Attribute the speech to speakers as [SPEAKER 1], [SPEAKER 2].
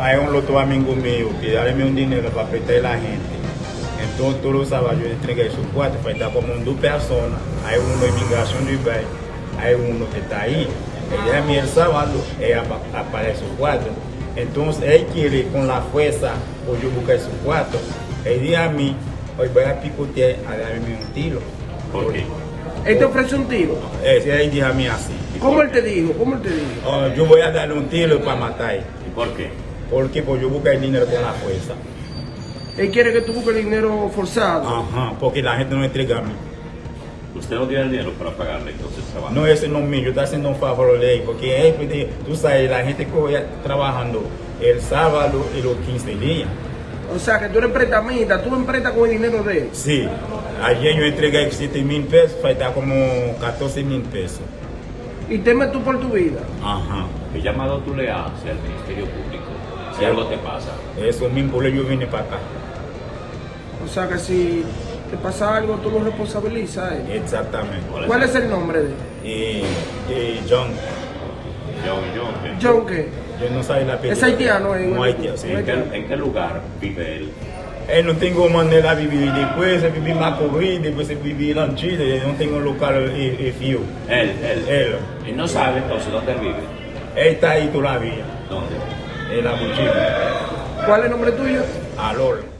[SPEAKER 1] hay un otro amigo mío que dame un dinero para prestar a la gente. Entonces todos los sábados yo entregué su cuarto, falta como dos personas. Hay uno de migración de Ibai, hay uno que está ahí. Él a mí el sábado, apa- aparece su cuarto. Entonces él quiere con la fuerza, o yo buscar su cuarto. Él dice a mí, hoy voy a picotear a darme un tiro.
[SPEAKER 2] ¿Por qué?
[SPEAKER 3] Él te ofrece un tiro.
[SPEAKER 1] Ese él dice a mí así.
[SPEAKER 3] ¿Cómo él te dijo? ¿Cómo él te dijo?
[SPEAKER 1] "Oh, yo voy a darle un tiro para matar.
[SPEAKER 2] ¿Y por qué?
[SPEAKER 1] Porque pues yo busco el dinero con la fuerza.
[SPEAKER 3] Él quiere que tú busques el dinero forzado.
[SPEAKER 1] Ajá, porque la gente no entrega a mí.
[SPEAKER 2] Usted no tiene el dinero para pagarle entonces el trabajo.
[SPEAKER 1] No, ese no es mío, yo estoy haciendo un favor a la ley, porque de- tú sabes, la gente que voy trabajando el sábado y los 15 días.
[SPEAKER 3] O sea, que tú eres prestamista, tú emprestas con el dinero de él.
[SPEAKER 1] Sí, ayer yo entregué 7 mil pesos, falta como 14 mil pesos.
[SPEAKER 3] Y temes tú por tu vida.
[SPEAKER 1] Ajá,
[SPEAKER 2] ¿Qué llamado tú le haces al Ministerio Público si algo te pasa?
[SPEAKER 1] eso mismo, yo vine para acá.
[SPEAKER 3] O sea, que si te pasa algo, tú lo responsabilizas él.
[SPEAKER 1] Exactamente.
[SPEAKER 3] ¿Cuál es el nombre de él?
[SPEAKER 1] Y, y John,
[SPEAKER 2] John, John, ¿qué?
[SPEAKER 3] John, ¿qué?
[SPEAKER 1] yo no sé la apellido.
[SPEAKER 3] Es haitiano, eh,
[SPEAKER 1] No haitiano, sí.
[SPEAKER 2] ¿En qué, en qué lugar vive él?
[SPEAKER 1] Eh, no tengo manera de vivir. Después de vivir en Macorís, después de vivir en Chile, no tengo local y, y fío.
[SPEAKER 2] Él, él.
[SPEAKER 1] Él.
[SPEAKER 2] Y no sabe entonces dónde él vive.
[SPEAKER 1] Él está ahí todavía,
[SPEAKER 2] ¿Dónde?
[SPEAKER 1] En la mochila.
[SPEAKER 3] ¿Cuál es el nombre tuyo?
[SPEAKER 1] Alor.